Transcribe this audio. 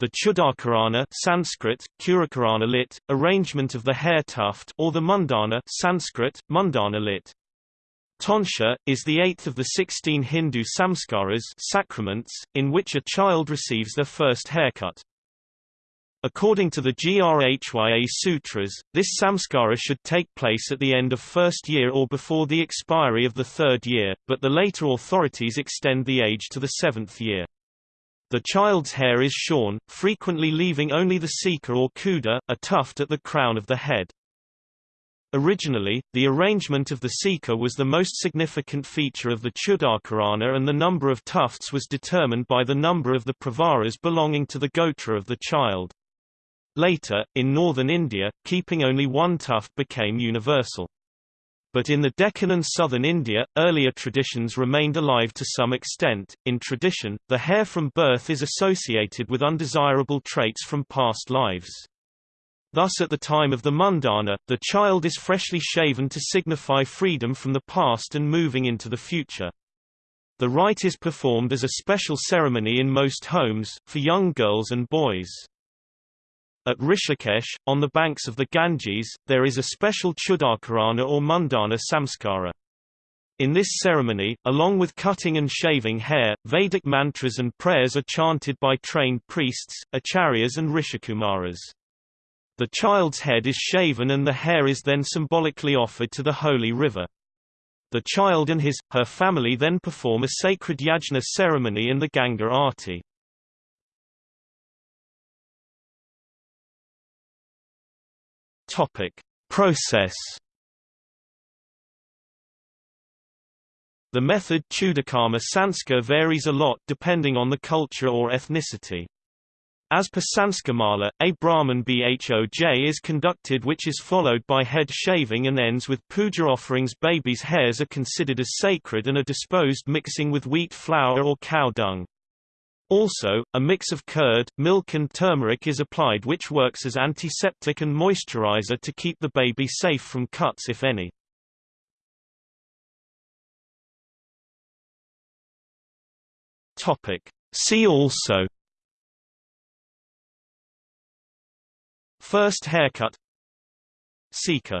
the Chudakarana Sanskrit, Kurakarana lit, arrangement of the hair tuft or the Mundana Sanskrit, Mundana lit. Tonsure, is the eighth of the sixteen Hindu samskaras sacraments, in which a child receives their first haircut. According to the Grhya Sutras, this samskara should take place at the end of first year or before the expiry of the third year, but the later authorities extend the age to the seventh year. The child's hair is shorn, frequently leaving only the sika or kuda, a tuft at the crown of the head. Originally, the arrangement of the sika was the most significant feature of the Chudakarana and the number of tufts was determined by the number of the pravaras belonging to the gotra of the child. Later, in northern India, keeping only one tuft became universal. But in the Deccan and southern India, earlier traditions remained alive to some extent. In tradition, the hair from birth is associated with undesirable traits from past lives. Thus at the time of the mundana, the child is freshly shaven to signify freedom from the past and moving into the future. The rite is performed as a special ceremony in most homes, for young girls and boys. At Rishikesh, on the banks of the Ganges, there is a special Chudakarana or Mundana samskara. In this ceremony, along with cutting and shaving hair, Vedic mantras and prayers are chanted by trained priests, acharyas and rishikumaras. The child's head is shaven and the hair is then symbolically offered to the holy river. The child and his, her family then perform a sacred yajna ceremony in the Ganga Aarti. Topic: Process. The method Chudakarma Sanskar varies a lot depending on the culture or ethnicity. As per Sanskarmala, a Brahman Bhoj is conducted which is followed by head shaving and ends with puja offerings babies' hairs are considered as sacred and are disposed mixing with wheat flour or cow dung. Also, a mix of curd, milk and turmeric is applied which works as antiseptic and moisturizer to keep the baby safe from cuts if any. Topic. See also First haircut Sika